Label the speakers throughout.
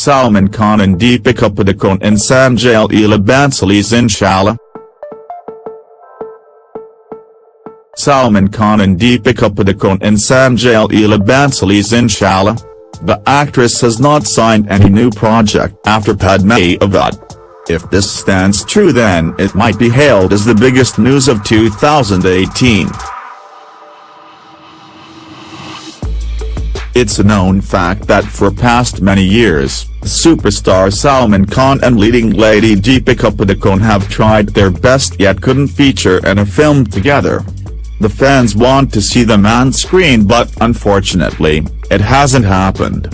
Speaker 1: Salman Khan and Deepika Padukone and Sanjay Leela Bhansali's Inshallah. Salman Khan and Deepika Padukone and Sanjay Leela Bhansali's Inshallah. The actress has not signed any new project after Padmaavat. If this stands true then it might be hailed as the biggest news of 2018. It's a known fact that for past many years, superstar Salman Khan and leading lady Deepika Padukone have tried their best yet couldn't feature in a film together. The fans want to see them on screen but unfortunately, it hasn't happened.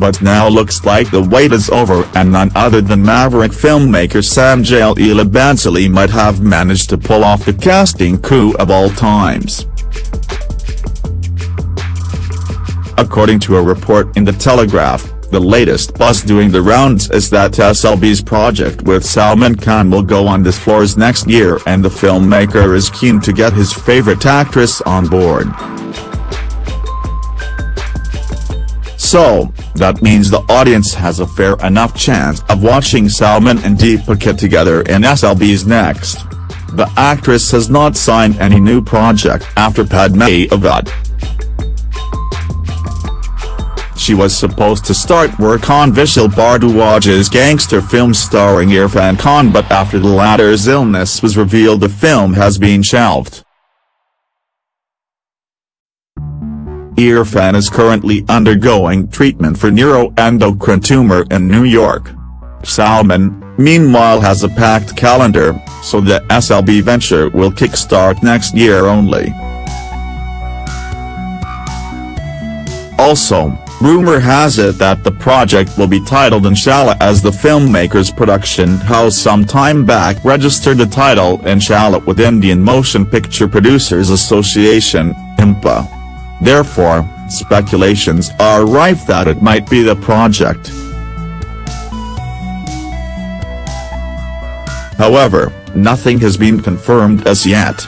Speaker 1: But now looks like the wait is over and none other than maverick filmmaker Sanjay Leela Bhansali might have managed to pull off the casting coup of all times. According to a report in The Telegraph, the latest buzz doing the rounds is that SLB's project with Salman Khan will go on this floors next year and the filmmaker is keen to get his favorite actress on board. So, that means the audience has a fair enough chance of watching Salman and Deepika together in SLB's next. The actress has not signed any new project after Padmaavat. She was supposed to start work on Vishal Bhardwaj's gangster film starring Irfan Khan but after the latter's illness was revealed the film has been shelved. Irfan is currently undergoing treatment for neuroendocrine tumor in New York. Salman, meanwhile has a packed calendar, so the SLB venture will kickstart next year only. Also, Rumor has it that the project will be titled Inshallah as the filmmaker's production house some time back registered the title Inshallah with Indian Motion Picture Producers Association, IMPA. Therefore, speculations are rife that it might be the project. However, nothing has been confirmed as yet.